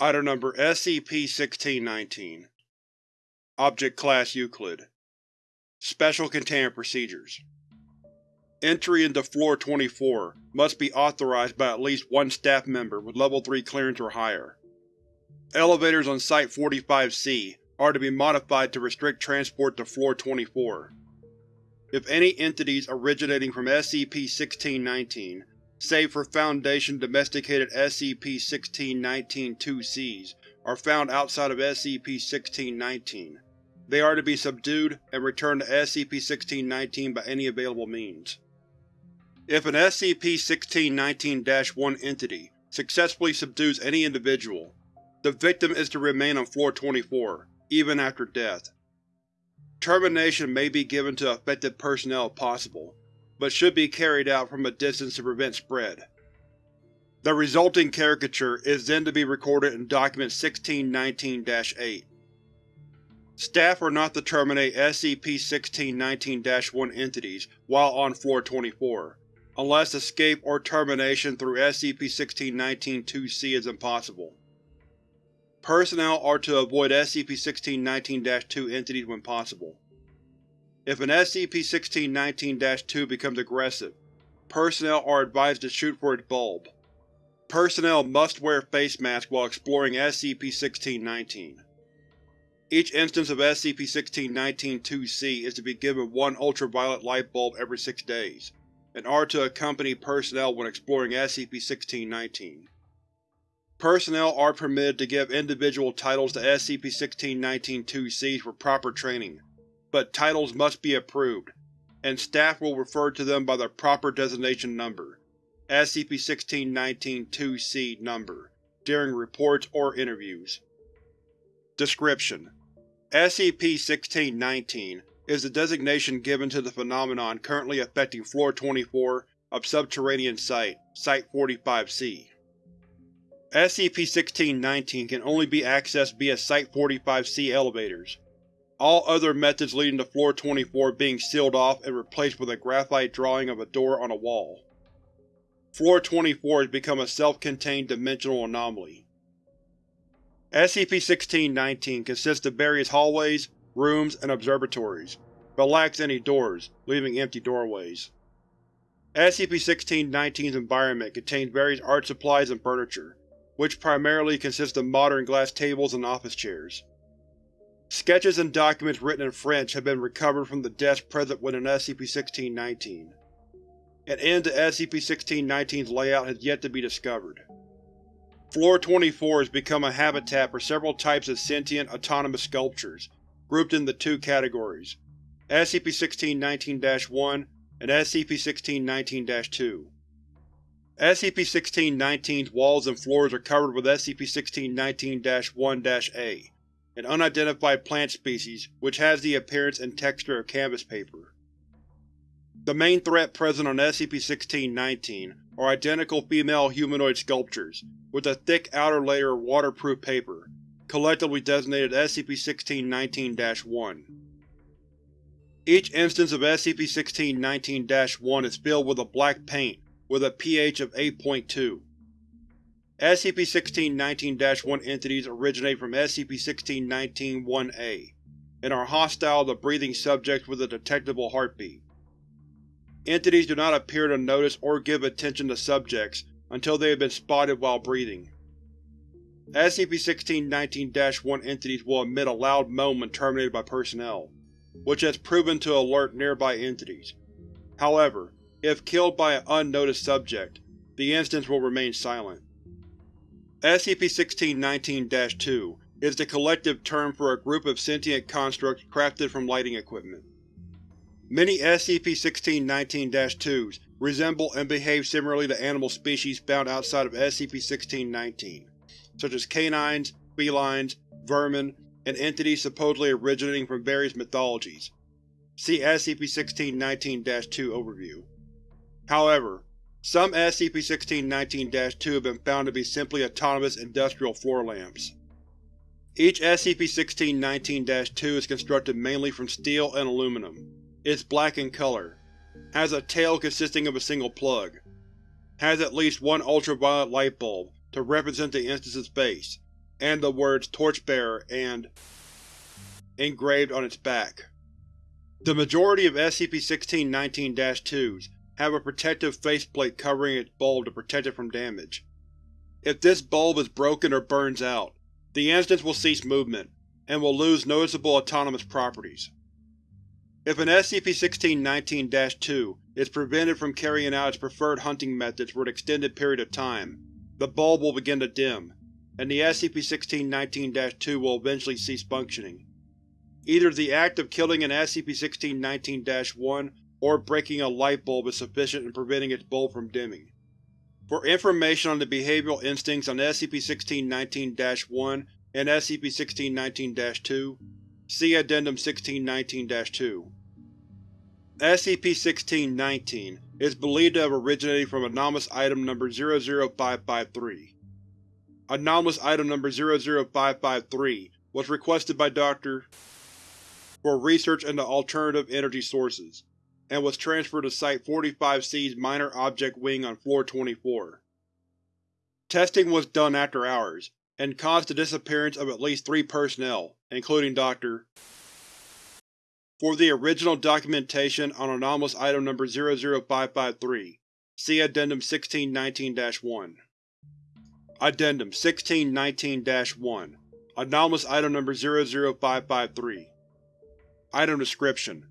Item Number SCP-1619 Object Class Euclid Special Containment Procedures Entry into Floor-24 must be authorized by at least one staff member with Level 3 clearance or higher. Elevators on Site-45-C are to be modified to restrict transport to Floor-24. If any entities originating from SCP-1619, save for Foundation domesticated SCP-1619-2-Cs, are found outside of SCP-1619, they are to be subdued and returned to SCP-1619 by any available means. If an SCP-1619-1 entity successfully subdues any individual, the victim is to remain on Floor-24, even after death. Termination may be given to affected personnel if possible, but should be carried out from a distance to prevent spread. The resulting caricature is then to be recorded in Document 1619-8. Staff are not to terminate SCP-1619-1 entities while on Floor-24, unless escape or termination through SCP-1619-2-C is impossible. Personnel are to avoid SCP-1619-2 entities when possible. If an SCP-1619-2 becomes aggressive, personnel are advised to shoot for its bulb. Personnel must wear face masks while exploring SCP-1619. Each instance of SCP-1619-2-C is to be given one ultraviolet light bulb every six days, and are to accompany personnel when exploring SCP-1619. Personnel are permitted to give individual titles to SCP-1619-2-Cs for proper training, but titles must be approved, and staff will refer to them by their proper designation number SCP-1619-2-C number during reports or interviews. Description: SCP-1619 is the designation given to the phenomenon currently affecting Floor-24 of Subterranean Site, Site-45-C. SCP-1619 can only be accessed via Site-45-C elevators, all other methods leading to Floor-24 being sealed off and replaced with a graphite drawing of a door on a wall. Floor-24 has become a self-contained dimensional anomaly. SCP-1619 consists of various hallways, rooms, and observatories, but lacks any doors, leaving empty doorways. SCP-1619's environment contains various art supplies and furniture, which primarily consist of modern glass tables and office chairs. Sketches and documents written in French have been recovered from the desk present within SCP-1619. An end to SCP-1619's layout has yet to be discovered. Floor-24 has become a habitat for several types of sentient, autonomous sculptures, grouped into two categories, SCP-1619-1 and SCP-1619-2. SCP-1619's walls and floors are covered with SCP-1619-1-A, an unidentified plant species which has the appearance and texture of canvas paper. The main threat present on SCP-1619 are identical female humanoid sculptures, with a thick outer layer of waterproof paper, collectively designated SCP-1619-1. Each instance of SCP-1619-1 is filled with a black paint with a pH of 8.2. SCP-1619-1 entities originate from SCP-1619-1A, and are hostile to breathing subjects with a detectable heartbeat. Entities do not appear to notice or give attention to subjects until they have been spotted while breathing. SCP-1619-1 entities will emit a loud moan when terminated by personnel, which has proven to alert nearby entities. However, if killed by an unnoticed subject, the instance will remain silent. SCP-1619-2 is the collective term for a group of sentient constructs crafted from lighting equipment. Many SCP-1619-2s resemble and behave similarly to animal species found outside of SCP-1619, such as canines, felines, vermin, and entities supposedly originating from various mythologies. See SCP-1619-2 Overview. However, some SCP-1619-2 have been found to be simply autonomous industrial floor lamps. Each SCP-1619-2 is constructed mainly from steel and aluminum, is black in color, has a tail consisting of a single plug, has at least one ultraviolet light bulb to represent the instance's face, and the words Torchbearer and engraved on its back. The majority of SCP-1619-2s have a protective faceplate covering its bulb to protect it from damage. If this bulb is broken or burns out, the instance will cease movement, and will lose noticeable autonomous properties. If an SCP-1619-2 is prevented from carrying out its preferred hunting methods for an extended period of time, the bulb will begin to dim, and the SCP-1619-2 will eventually cease functioning. Either the act of killing an SCP-1619-1 or breaking a light bulb is sufficient in preventing its bulb from dimming. For information on the behavioral instincts on SCP-1619-1 and SCP-1619-2, see Addendum 1619-2. SCP-1619 is believed to have originated from Anomalous Item Number 00553. Anomalous Item Number 00553 was requested by Dr. for research into alternative energy sources, and was transferred to Site-45C's Minor Object Wing on Floor 24. Testing was done after hours, and caused the disappearance of at least three personnel, including Dr. For the original documentation on Anomalous Item Number 00553, see Addendum 1619-1. Addendum 1619-1 Anomalous Item Number 00553 Item Description: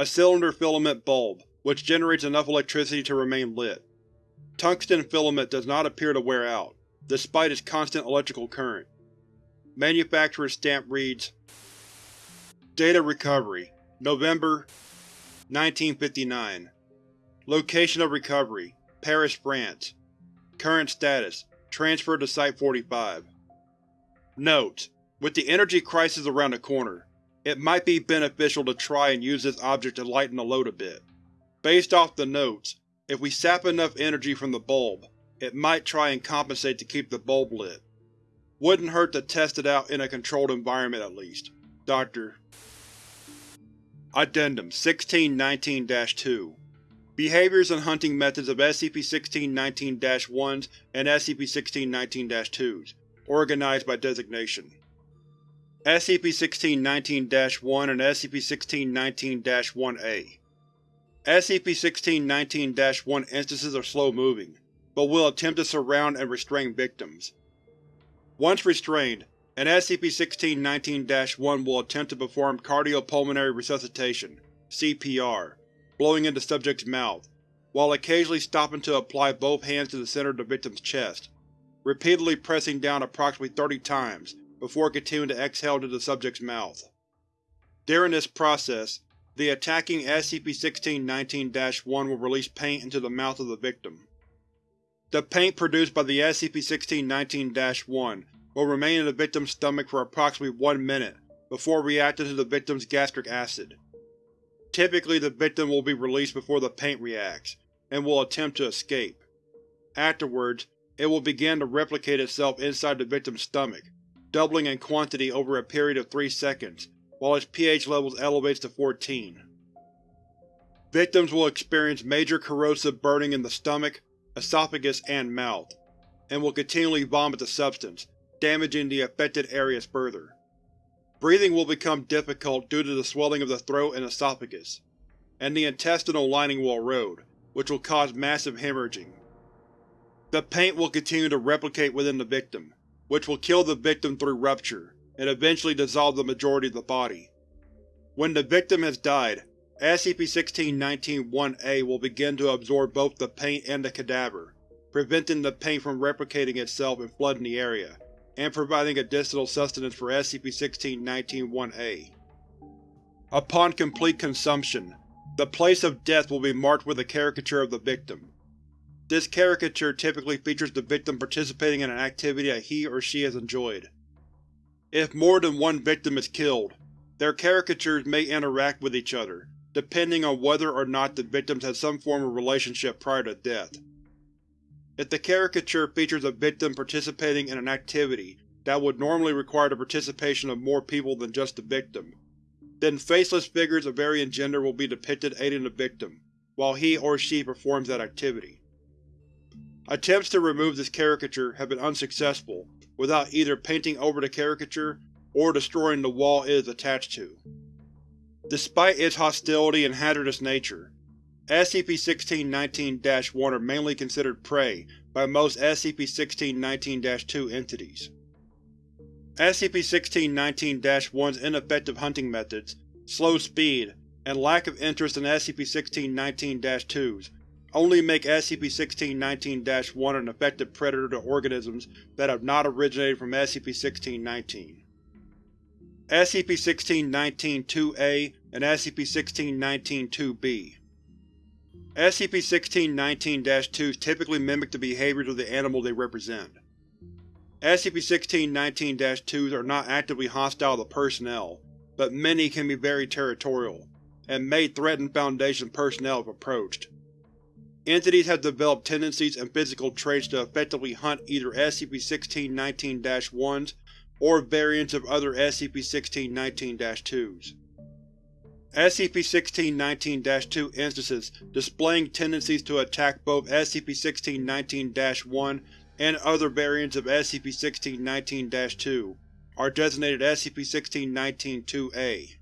A cylinder filament bulb, which generates enough electricity to remain lit. Tungsten filament does not appear to wear out, despite its constant electrical current. Manufacturer's stamp reads, Data Recovery November 1959 Location of Recovery Paris, France Current status Transferred to Site-45 Note: With the energy crisis around the corner, it might be beneficial to try and use this object to lighten the load a bit. Based off the notes, if we sap enough energy from the bulb, it might try and compensate to keep the bulb lit. Wouldn't hurt to test it out in a controlled environment at least. Dr. Addendum 1619-2 Behaviors and hunting methods of SCP-1619-1s and SCP-1619-2s, organized by designation. SCP-1619-1 and SCP-1619-1-A SCP-1619-1 instances are slow-moving, but will attempt to surround and restrain victims. Once restrained, an SCP-1619-1 will attempt to perform cardiopulmonary resuscitation CPR, blowing into subject's mouth, while occasionally stopping to apply both hands to the center of the victim's chest, repeatedly pressing down approximately 30 times before continuing to exhale into the subject's mouth. During this process, the attacking SCP-1619-1 will release paint into the mouth of the victim. The paint produced by the SCP-1619-1 will remain in the victim's stomach for approximately one minute before reacting to the victim's gastric acid. Typically the victim will be released before the paint reacts, and will attempt to escape. Afterwards, it will begin to replicate itself inside the victim's stomach, doubling in quantity over a period of 3 seconds, while its pH levels elevates to 14. Victims will experience major corrosive burning in the stomach, esophagus, and mouth, and will continually vomit the substance, damaging the affected areas further. Breathing will become difficult due to the swelling of the throat and esophagus, and the intestinal lining will erode, which will cause massive hemorrhaging. The paint will continue to replicate within the victim, which will kill the victim through rupture, and eventually dissolve the majority of the body. When the victim has died, SCP-1619-1-A will begin to absorb both the paint and the cadaver, preventing the paint from replicating itself and flooding the area, and providing additional sustenance for SCP-1619-1-A. Upon complete consumption, the place of death will be marked with a caricature of the victim. This caricature typically features the victim participating in an activity that he or she has enjoyed. If more than one victim is killed, their caricatures may interact with each other, depending on whether or not the victims had some form of relationship prior to death. If the caricature features a victim participating in an activity that would normally require the participation of more people than just the victim, then faceless figures of varying gender will be depicted aiding the victim, while he or she performs that activity. Attempts to remove this caricature have been unsuccessful, without either painting over the caricature or destroying the wall it is attached to. Despite its hostility and hazardous nature, SCP-1619-1 are mainly considered prey by most SCP-1619-2 entities. SCP-1619-1's ineffective hunting methods, slow speed, and lack of interest in SCP-1619-2s only make SCP-1619-1 an effective predator to organisms that have not originated from SCP-1619. SCP-1619-2A and SCP-1619-2B SCP-1619-2s typically mimic the behaviors of the animal they represent. SCP-1619-2s are not actively hostile to personnel, but many can be very territorial, and may threaten Foundation personnel if approached. Entities have developed tendencies and physical traits to effectively hunt either SCP-1619-1s or variants of other SCP-1619-2s. SCP-1619-2 instances displaying tendencies to attack both SCP-1619-1 and other variants of SCP-1619-2 are designated SCP-1619-2A.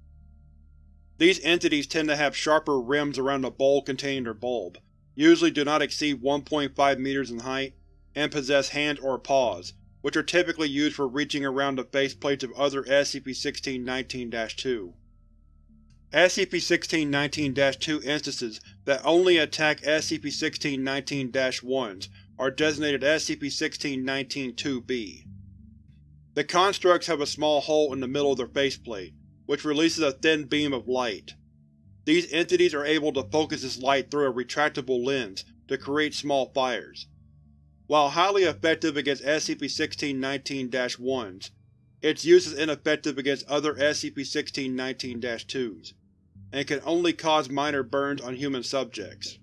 These entities tend to have sharper rims around the bowl containing their bulb, usually do not exceed 1.5 meters in height, and possess hands or paws, which are typically used for reaching around the faceplates of other SCP-1619-2. SCP-1619-2 instances that only attack SCP-1619-1s are designated SCP-1619-2B. The constructs have a small hole in the middle of their faceplate, which releases a thin beam of light. These entities are able to focus this light through a retractable lens to create small fires. While highly effective against SCP-1619-1s, its use is ineffective against other SCP-1619-2s and can only cause minor burns on human subjects.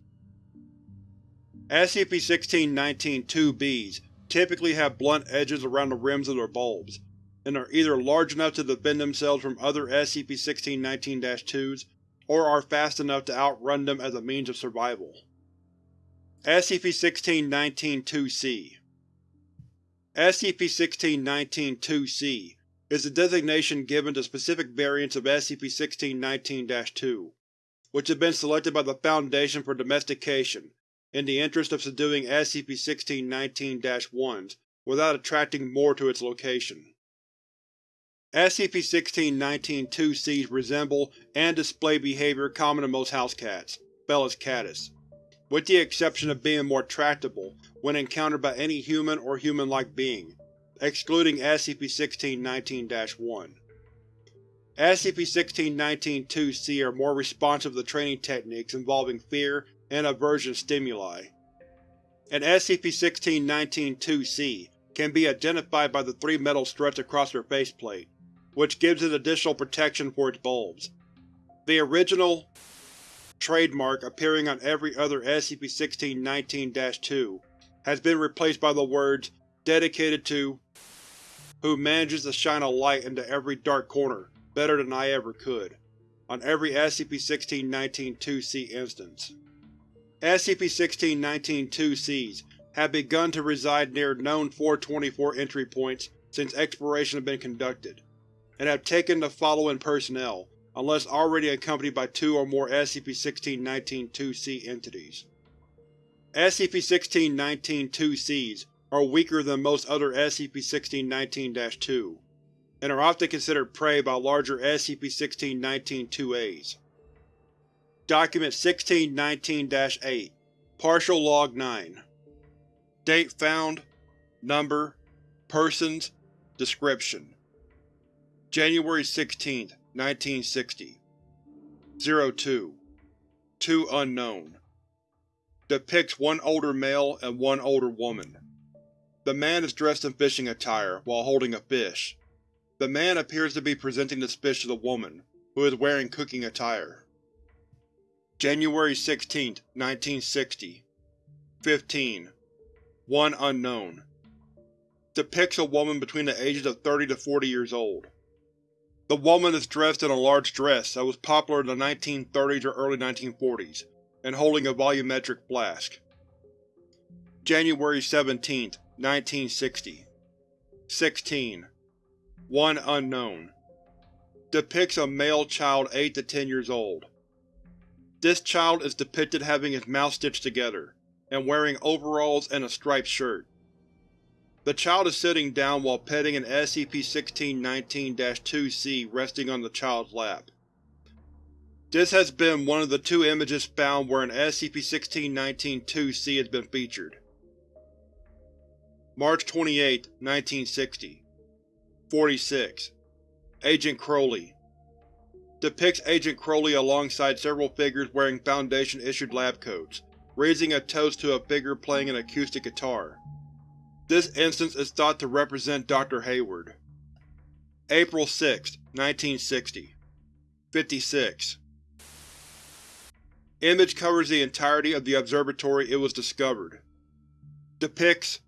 SCP-1619-2Bs typically have blunt edges around the rims of their bulbs, and are either large enough to defend themselves from other SCP-1619-2s or are fast enough to outrun them as a means of survival. SCP-1619-2C SCP-1619-2C is the designation given to specific variants of SCP-1619-2, which have been selected by the Foundation for domestication in the interest of subduing SCP-1619-1s without attracting more to its location. SCP-1619-2Cs resemble and display behavior common to most house cats, Felis catus, with the exception of being more tractable when encountered by any human or human-like being, excluding SCP-1619-1. SCP-1619-2C are more responsive to training techniques involving fear and aversion stimuli. And SCP-1619-2C can be identified by the three metal struts across their faceplate, which gives it additional protection for its bulbs. The original trademark appearing on every other SCP-1619-2 has been replaced by the words, dedicated to who manages to shine a light into every dark corner better than I ever could, on every SCP-1619-2C instance. SCP-1619-2Cs have begun to reside near known 424 entry points since exploration has been conducted, and have taken the following personnel, unless already accompanied by two or more SCP-1619-2C entities. SCP-1619-2Cs are weaker than most other SCP-1619-2, and are often considered prey by larger SCP-1619-2As. Document 1619-8 Partial Log 9 Date found Number Persons Description January 16, 1960 02 Two unknown Depicts one older male and one older woman. The man is dressed in fishing attire, while holding a fish. The man appears to be presenting this fish to the woman, who is wearing cooking attire. January 16, 1960 15. One unknown. Depicts a woman between the ages of 30 to 40 years old. The woman is dressed in a large dress that was popular in the 1930s or early 1940s, and holding a volumetric flask. January 17, 1960 16. One unknown. Depicts a male child 8 to 10 years old. This child is depicted having his mouth stitched together, and wearing overalls and a striped shirt. The child is sitting down while petting an SCP-1619-2-C resting on the child's lap. This has been one of the two images found where an SCP-1619-2-C has been featured. March 28, 1960 46. Agent Crowley Depicts Agent Crowley alongside several figures wearing Foundation-issued lab coats, raising a toast to a figure playing an acoustic guitar. This instance is thought to represent Dr. Hayward. April 6, 1960 56. Image covers the entirety of the observatory it was discovered. Depicts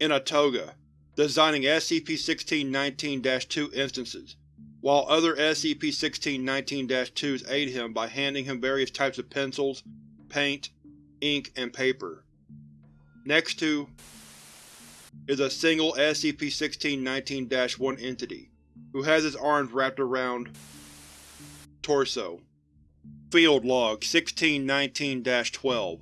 in a toga, designing SCP-1619-2 instances, while other SCP-1619-2s aid him by handing him various types of pencils, paint, ink, and paper. Next to is a single SCP-1619-1 entity, who has his arms wrapped around torso. Field Log 1619-12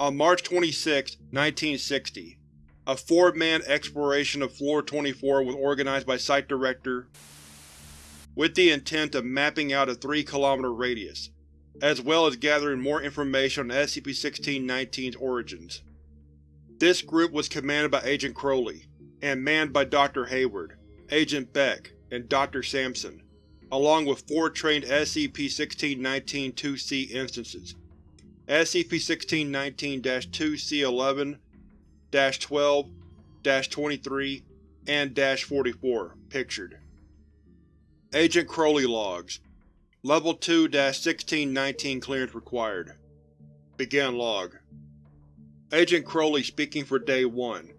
On March 26, 1960, a four-man exploration of Floor 24 was organized by Site Director with the intent of mapping out a 3-kilometer radius, as well as gathering more information on SCP-1619's origins. This group was commanded by Agent Crowley, and manned by Dr. Hayward, Agent Beck, and Dr. Sampson, along with four trained SCP-1619-2-C instances, SCP-1619-2-C11, 12, 23, and 44, pictured. Agent Crowley Logs Level 2-1619 clearance required. Begin log. Agent Crowley speaking for Day 1.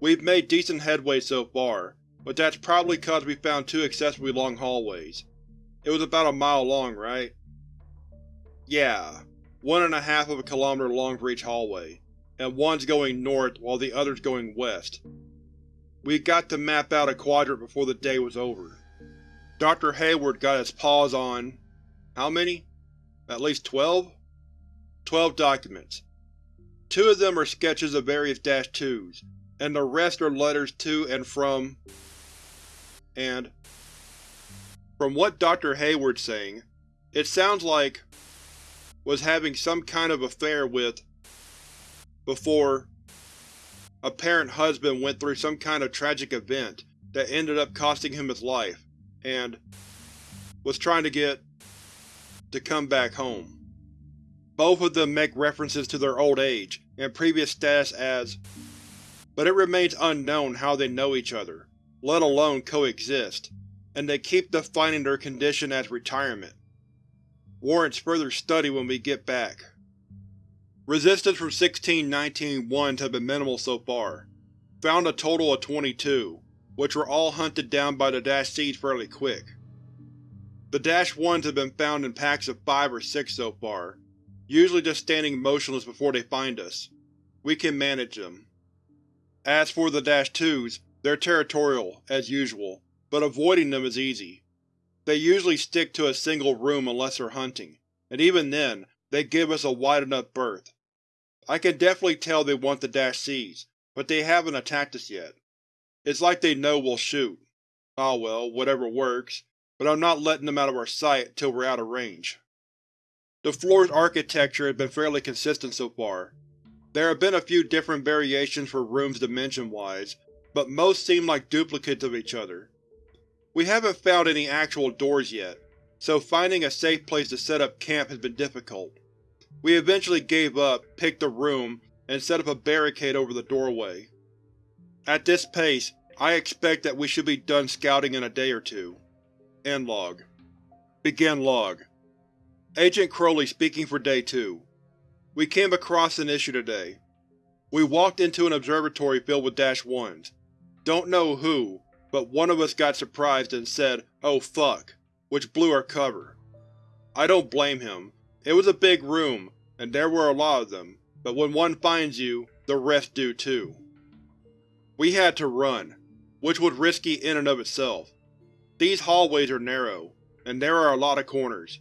We've made decent headway so far, but that's probably cause we found two excessively long hallways. It was about a mile long, right? Yeah, one and a half of a kilometer long for each hallway, and one's going north while the other's going west. We got to map out a quadrant before the day was over. Dr. Hayward got his paws on… how many? At least twelve? Twelve documents, Two of them are sketches of various Dash 2s, and the rest are letters to and from, and from what Dr. Hayward's saying, it sounds like was having some kind of affair with before apparent husband went through some kind of tragic event that ended up costing him his life, and was trying to get to come back home. Both of them make references to their old age and previous status as, but it remains unknown how they know each other, let alone coexist, and they keep defining their condition as retirement. Warrants further study when we get back. Resistance from 1619-1s have been minimal so far. Found a total of 22, which were all hunted down by the Dash Cs fairly quick. The Dash 1s have been found in packs of 5 or 6 so far, usually just standing motionless before they find us. We can manage them. As for the Dash 2s, they're territorial, as usual, but avoiding them is easy. They usually stick to a single room unless they're hunting, and even then, they give us a wide enough berth. I can definitely tell they want the Dash Cs, but they haven't attacked us yet. It's like they know we'll shoot. Ah well, whatever works, but I'm not letting them out of our sight till we're out of range. The floor's architecture has been fairly consistent so far. There have been a few different variations for rooms dimension-wise, but most seem like duplicates of each other. We haven't found any actual doors yet, so finding a safe place to set up camp has been difficult. We eventually gave up, picked a room, and set up a barricade over the doorway. At this pace, I expect that we should be done scouting in a day or two. End log. Begin log. Agent Crowley speaking for Day 2. We came across an issue today. We walked into an observatory filled with Dash 1s. Don't know who, but one of us got surprised and said, oh fuck, which blew our cover. I don't blame him. It was a big room, and there were a lot of them, but when one finds you, the rest do too. We had to run, which was risky in and of itself. These hallways are narrow, and there are a lot of corners.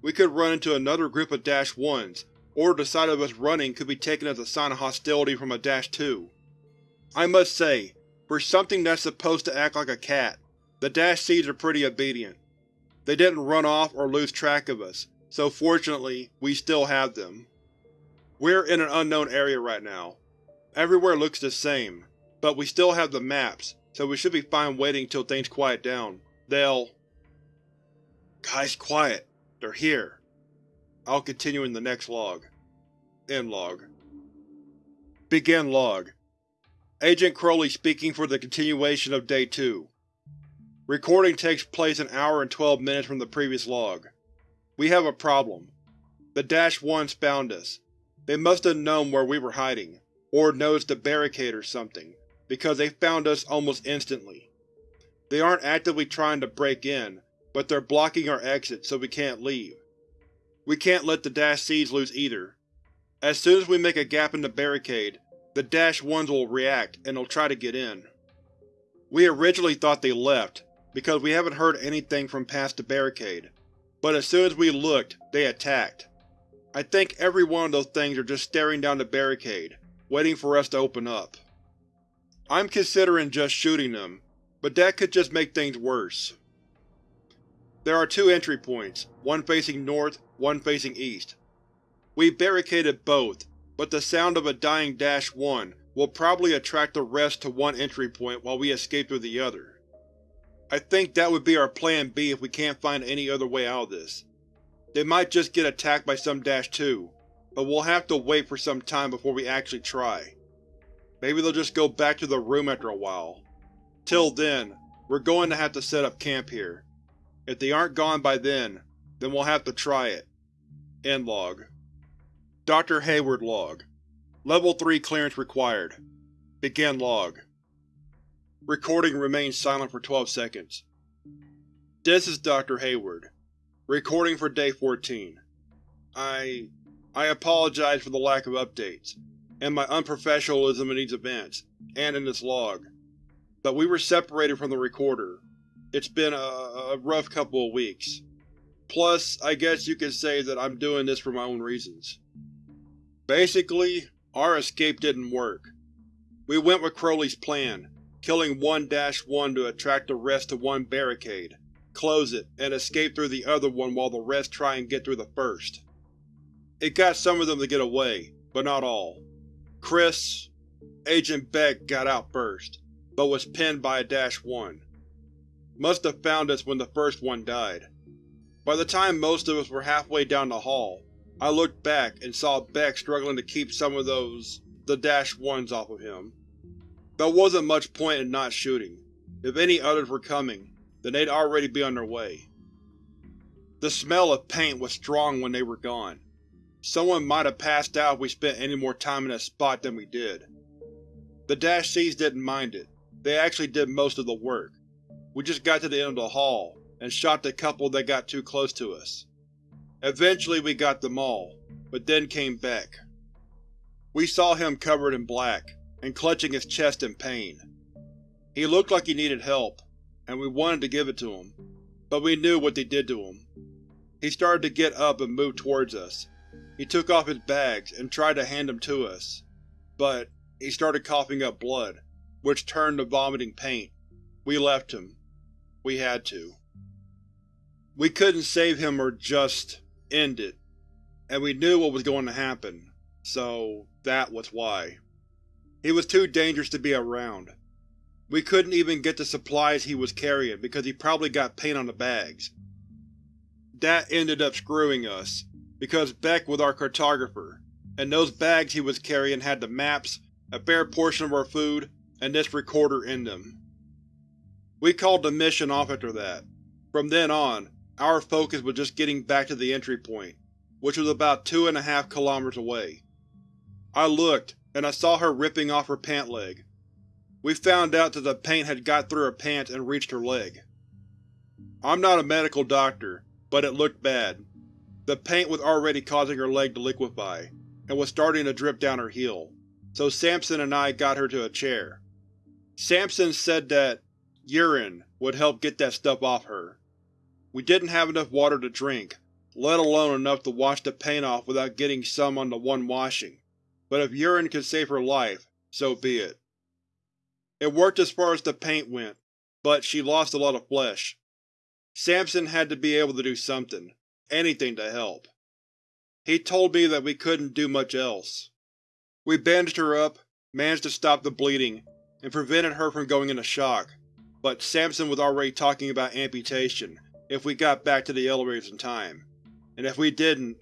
We could run into another group of Dash 1s, or the sight of us running could be taken as a sign of hostility from a Dash 2. I must say, for something that's supposed to act like a cat, the Dash Cs are pretty obedient. They didn't run off or lose track of us, so fortunately, we still have them. We're in an unknown area right now. Everywhere looks the same, but we still have the maps, so we should be fine waiting till things quiet down. They'll… Guys, quiet. They're here. I'll continue in the next log. End log. Begin log. Agent Crowley speaking for the continuation of Day 2. Recording takes place an hour and 12 minutes from the previous log. We have a problem. The Dash 1s found us. They must have known where we were hiding, or noticed the barricade or something, because they found us almost instantly. They aren't actively trying to break in, but they're blocking our exit so we can't leave. We can't let the Dash Cs lose either. As soon as we make a gap in the barricade, the Dash 1s will react and they'll try to get in. We originally thought they left, because we haven't heard anything from past the barricade, but as soon as we looked, they attacked. I think every one of those things are just staring down the barricade, waiting for us to open up. I'm considering just shooting them, but that could just make things worse. There are two entry points, one facing north, one facing east. We barricaded both, but the sound of a dying Dash 1 will probably attract the rest to one entry point while we escape through the other. I think that would be our plan B if we can't find any other way out of this. They might just get attacked by some Dash 2, but we'll have to wait for some time before we actually try. Maybe they'll just go back to the room after a while. Till then, we're going to have to set up camp here. If they aren't gone by then, then we'll have to try it. End log. Dr. Hayward log. Level 3 clearance required. Begin log. Recording remains silent for 12 seconds. This is Dr. Hayward. Recording for Day 14. I… I apologize for the lack of updates, and my unprofessionalism in these events, and in this log. But we were separated from the recorder. It's been a, a rough couple of weeks. Plus, I guess you could say that I'm doing this for my own reasons. Basically, our escape didn't work. We went with Crowley's plan, killing 1-1 to attract the rest to one barricade, close it, and escape through the other one while the rest try and get through the first. It got some of them to get away, but not all. Chris, Agent Beck got out first, but was pinned by a Dash 1. Must have found us when the first one died. By the time most of us were halfway down the hall, I looked back and saw Beck struggling to keep some of those… the Dash 1s off of him. There wasn't much point in not shooting. If any others were coming, then they'd already be on their way. The smell of paint was strong when they were gone. Someone might have passed out if we spent any more time in that spot than we did. The Dash Cs didn't mind it. They actually did most of the work. We just got to the end of the hall, and shot the couple that got too close to us. Eventually we got them all, but then came Beck. We saw him covered in black, and clutching his chest in pain. He looked like he needed help, and we wanted to give it to him, but we knew what they did to him. He started to get up and move towards us. He took off his bags and tried to hand them to us, but he started coughing up blood, which turned to vomiting paint. We left him. We had to. We couldn't save him or just end it, and we knew what was going to happen, so that was why. He was too dangerous to be around. We couldn't even get the supplies he was carrying because he probably got paint on the bags. That ended up screwing us, because Beck was our cartographer, and those bags he was carrying had the maps, a fair portion of our food, and this recorder in them. We called the mission off after that. From then on, our focus was just getting back to the entry point, which was about two and a half kilometers away. I looked, and I saw her ripping off her pant leg. We found out that the paint had got through her pants and reached her leg. I'm not a medical doctor, but it looked bad. The paint was already causing her leg to liquefy, and was starting to drip down her heel, so Sampson and I got her to a chair. Samson said that urine would help get that stuff off her. We didn't have enough water to drink, let alone enough to wash the paint off without getting some on the one washing, but if urine could save her life, so be it. It worked as far as the paint went, but she lost a lot of flesh. Samson had to be able to do something, anything to help. He told me that we couldn't do much else. We bandaged her up, managed to stop the bleeding, and prevented her from going into shock, but Samson was already talking about amputation if we got back to the elevators in time, and if we didn't,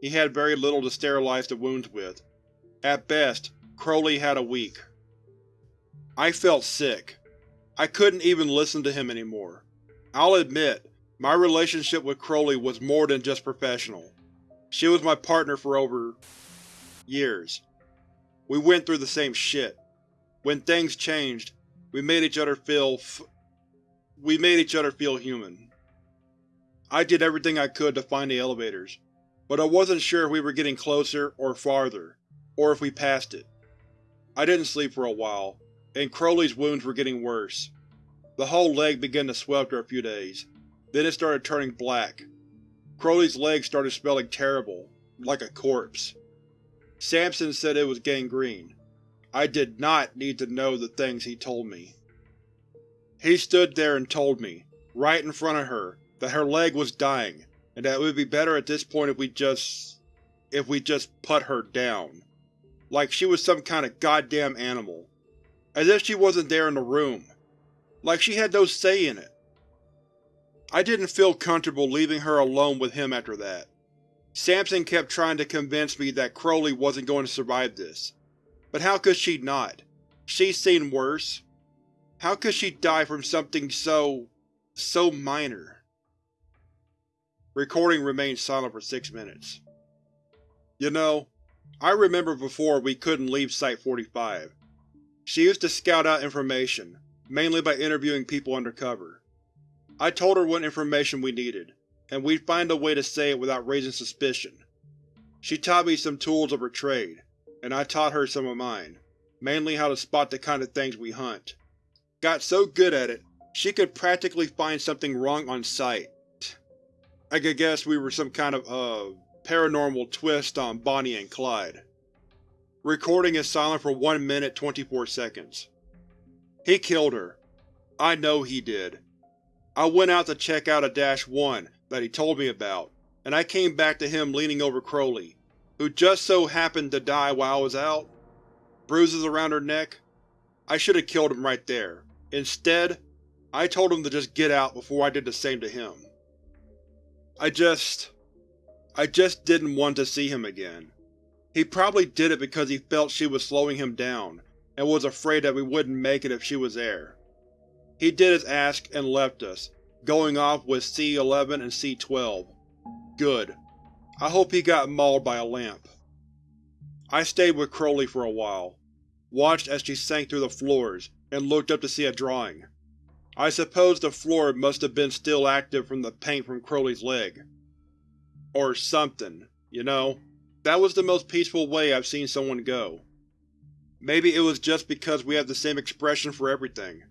he had very little to sterilize the wounds with. At best, Crowley had a week. I felt sick. I couldn't even listen to him anymore. I'll admit, my relationship with Crowley was more than just professional. She was my partner for over… years. We went through the same shit. When things changed, we made each other feel we made each other feel human. I did everything I could to find the elevators, but I wasn't sure if we were getting closer or farther, or if we passed it. I didn't sleep for a while, and Crowley's wounds were getting worse. The whole leg began to swell after a few days, then it started turning black. Crowley's leg started smelling terrible, like a corpse. Samson said it was gangrene. I did not need to know the things he told me. He stood there and told me, right in front of her, that her leg was dying, and that it would be better at this point if we just… if we just put her down. Like she was some kind of goddamn animal. As if she wasn't there in the room. Like she had no say in it. I didn't feel comfortable leaving her alone with him after that. Samson kept trying to convince me that Crowley wasn't going to survive this. But how could she not? She's seen worse. How could she die from something so… so minor? Recording remained silent for six minutes. You know, I remember before we couldn't leave Site-45. She used to scout out information, mainly by interviewing people undercover. I told her what information we needed, and we'd find a way to say it without raising suspicion. She taught me some tools of her trade, and I taught her some of mine, mainly how to spot the kind of things we hunt. Got so good at it, she could practically find something wrong on sight. I could guess we were some kind of, uh, paranormal twist on Bonnie and Clyde. Recording is silent for 1 minute 24 seconds. He killed her. I know he did. I went out to check out a Dash 1 that he told me about, and I came back to him leaning over Crowley, who just so happened to die while I was out. Bruises around her neck. I should have killed him right there. Instead, I told him to just get out before I did the same to him. I just… I just didn't want to see him again. He probably did it because he felt she was slowing him down, and was afraid that we wouldn't make it if she was there. He did as asked and left us, going off with C-11 and C-12. Good. I hope he got mauled by a lamp. I stayed with Crowley for a while, watched as she sank through the floors, and looked up to see a drawing. I suppose the floor must have been still active from the paint from Crowley's leg. Or something, you know? That was the most peaceful way I've seen someone go. Maybe it was just because we have the same expression for everything,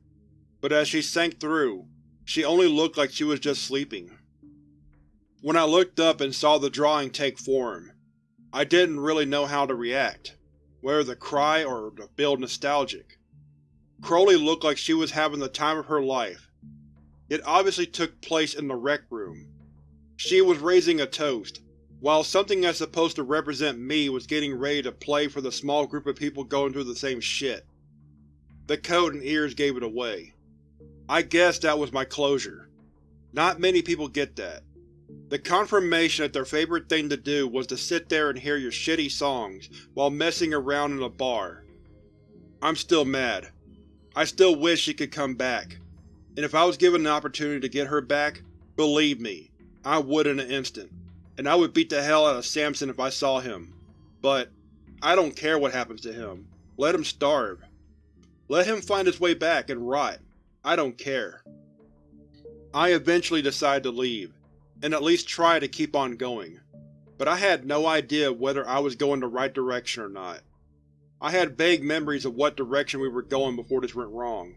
but as she sank through, she only looked like she was just sleeping. When I looked up and saw the drawing take form, I didn't really know how to react, whether to cry or to feel nostalgic. Crowley looked like she was having the time of her life. It obviously took place in the rec room. She was raising a toast, while something that's supposed to represent me was getting ready to play for the small group of people going through the same shit. The coat and ears gave it away. I guess that was my closure. Not many people get that. The confirmation that their favorite thing to do was to sit there and hear your shitty songs while messing around in a bar. I'm still mad. I still wish she could come back. And if I was given an opportunity to get her back, believe me, I would in an instant. And I would beat the hell out of Samson if I saw him. But, I don't care what happens to him. Let him starve. Let him find his way back and rot. I don't care. I eventually decide to leave, and at least try to keep on going, but I had no idea whether I was going the right direction or not. I had vague memories of what direction we were going before this went wrong,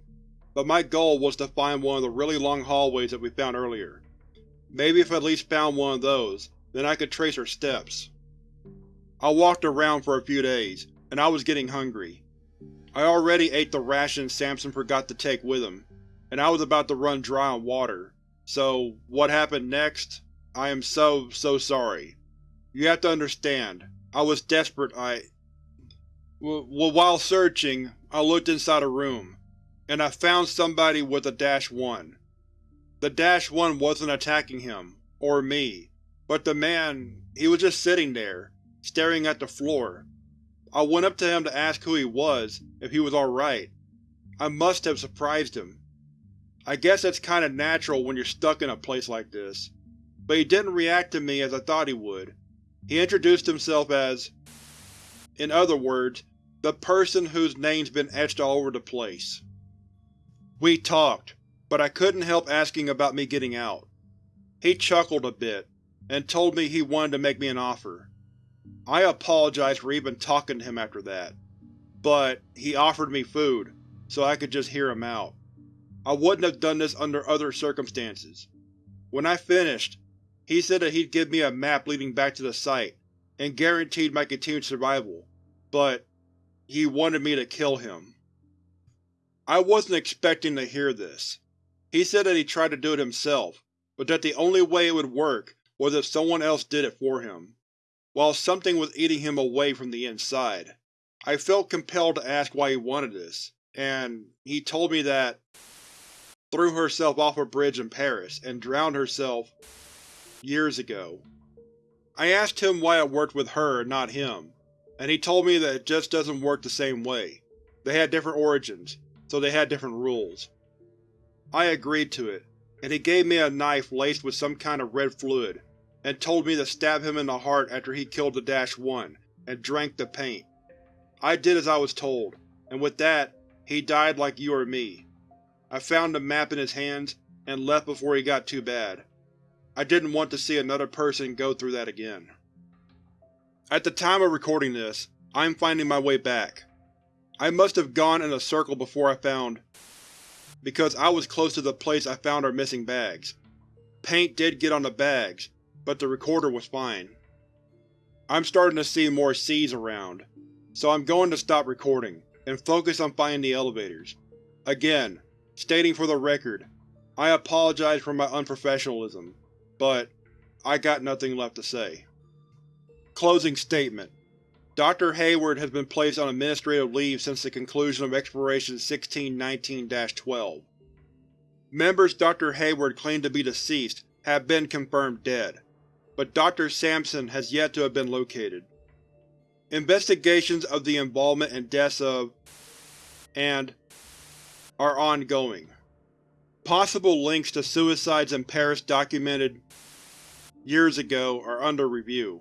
but my goal was to find one of the really long hallways that we found earlier. Maybe if I at least found one of those, then I could trace her steps. I walked around for a few days, and I was getting hungry. I already ate the rations Samson forgot to take with him, and I was about to run dry on water, so what happened next? I am so, so sorry. You have to understand, I was desperate I… W while searching, I looked inside a room, and I found somebody with a Dash 1. The Dash 1 wasn't attacking him, or me, but the man, he was just sitting there, staring at the floor. I went up to him to ask who he was, if he was alright. I must have surprised him. I guess that's kinda natural when you're stuck in a place like this. But he didn't react to me as I thought he would. He introduced himself as, in other words, the person whose name's been etched all over the place. We talked, but I couldn't help asking about me getting out. He chuckled a bit, and told me he wanted to make me an offer. I apologized for even talking to him after that, but he offered me food, so I could just hear him out. I wouldn't have done this under other circumstances. When I finished, he said that he'd give me a map leading back to the site, and guaranteed my continued survival, but he wanted me to kill him. I wasn't expecting to hear this. He said that he tried to do it himself, but that the only way it would work was if someone else did it for him while something was eating him away from the inside. I felt compelled to ask why he wanted this, and he told me that threw herself off a bridge in Paris and drowned herself years ago. I asked him why it worked with her and not him, and he told me that it just doesn't work the same way. They had different origins, so they had different rules. I agreed to it, and he gave me a knife laced with some kind of red fluid and told me to stab him in the heart after he killed the Dash 1, and drank the paint. I did as I was told, and with that, he died like you or me. I found the map in his hands, and left before he got too bad. I didn't want to see another person go through that again. At the time of recording this, I am finding my way back. I must have gone in a circle before I found because I was close to the place I found our missing bags. Paint did get on the bags, but the recorder was fine. I'm starting to see more Cs around, so I'm going to stop recording, and focus on finding the elevators. Again, stating for the record, I apologize for my unprofessionalism, but I got nothing left to say. Closing statement Dr. Hayward has been placed on administrative leave since the conclusion of Exploration 1619-12. Members Dr. Hayward claimed to be deceased have been confirmed dead but Dr. Sampson has yet to have been located. Investigations of the involvement and deaths of and are ongoing. Possible links to suicides in Paris documented years ago are under review.